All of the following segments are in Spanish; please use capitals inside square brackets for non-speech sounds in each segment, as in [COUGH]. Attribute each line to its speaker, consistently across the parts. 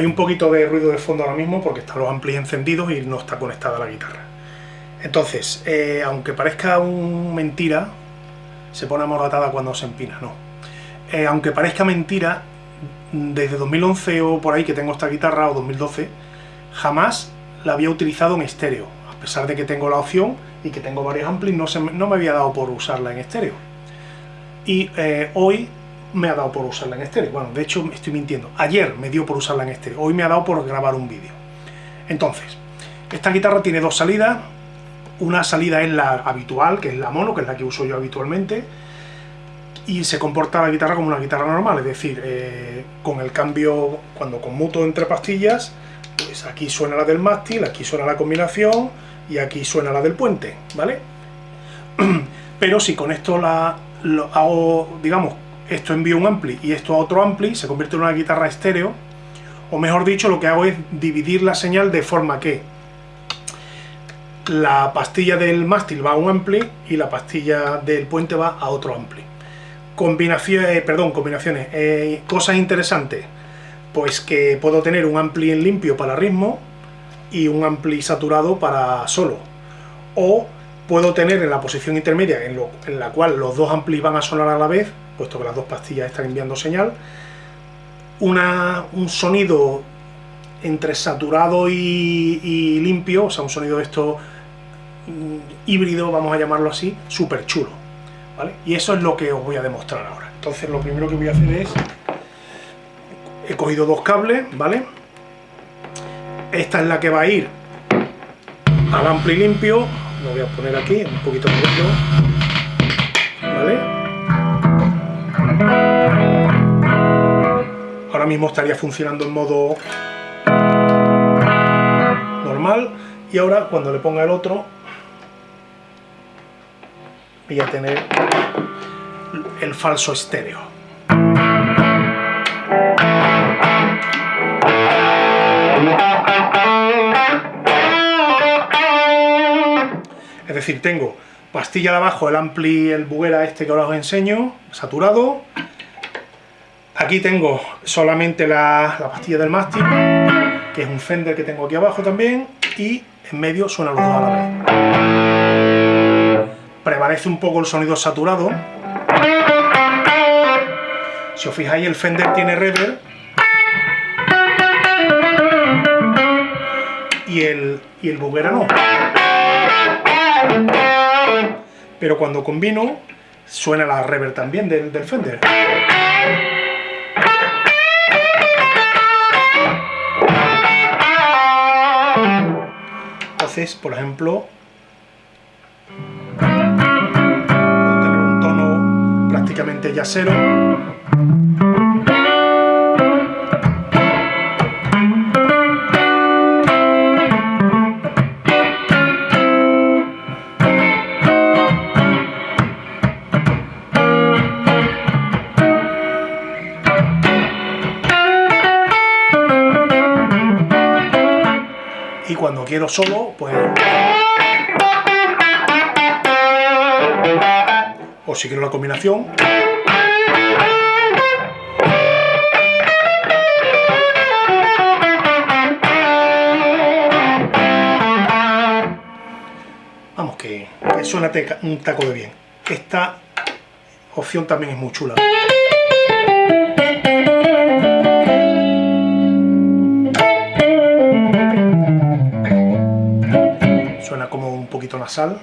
Speaker 1: Hay un poquito de ruido de fondo ahora mismo porque están los amplis encendidos y no está conectada la guitarra. Entonces, eh, aunque parezca un mentira, se pone amordatada cuando se empina, no. Eh, aunque parezca mentira, desde 2011 o por ahí que tengo esta guitarra, o 2012, jamás la había utilizado en estéreo. A pesar de que tengo la opción y que tengo varios amplis, no, no me había dado por usarla en estéreo. Y eh, hoy me ha dado por usarla en estéreo. Bueno, de hecho estoy mintiendo. Ayer me dio por usarla en estéreo. Hoy me ha dado por grabar un vídeo. Entonces, esta guitarra tiene dos salidas. Una salida es la habitual, que es la mono, que es la que uso yo habitualmente. Y se comporta la guitarra como una guitarra normal, es decir, eh, con el cambio, cuando conmuto entre pastillas, pues aquí suena la del mástil, aquí suena la combinación y aquí suena la del puente, ¿vale? [CLEARS THROAT] Pero si con esto la hago, digamos, esto envío un ampli y esto a otro ampli, se convierte en una guitarra estéreo, o mejor dicho, lo que hago es dividir la señal de forma que la pastilla del mástil va a un ampli y la pastilla del puente va a otro ampli. Combinaciones, eh, perdón, combinaciones. Eh, cosas interesantes, pues que puedo tener un ampli en limpio para ritmo y un ampli saturado para solo. O puedo tener en la posición intermedia, en, en la cual los dos amplis van a sonar a la vez, puesto que las dos pastillas están enviando señal, una, un sonido entre saturado y, limpio, o sea, un sonido de esto mm, híbrido, vamos a llamarlo así, súper chulo. ¿vale? Y eso es lo que os voy a demostrar ahora. Entonces lo primero que voy a hacer es, he cogido dos cables, ¿vale? Esta es la que va a ir al ampli limpio, lo voy a poner aquí, un poquito de ¿vale? Ahora mismo estaría funcionando en modo normal y ahora cuando le ponga el otro voy a tener el falso estéreo. Es decir, tengo pastilla de abajo, el ampli, el buguera este que ahora os enseño, saturado. Aquí tengo solamente la, pastilla del mástil, que es un Fender que tengo aquí abajo también, y en medio suenan los dos a la vez. Prevalece un poco el sonido saturado. Si os fijáis, el Fender tiene reverb, y el, y el buguera no pero cuando combino suena la reverb también del, Fender. Entonces, por ejemplo, tener un tono prácticamente ya cero. Cuando quiero solo, pues... O si quiero la combinación... Vamos, que, que suena un taco de bien. Esta opción también es muy chula. Nasal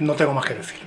Speaker 1: no tengo más que decir.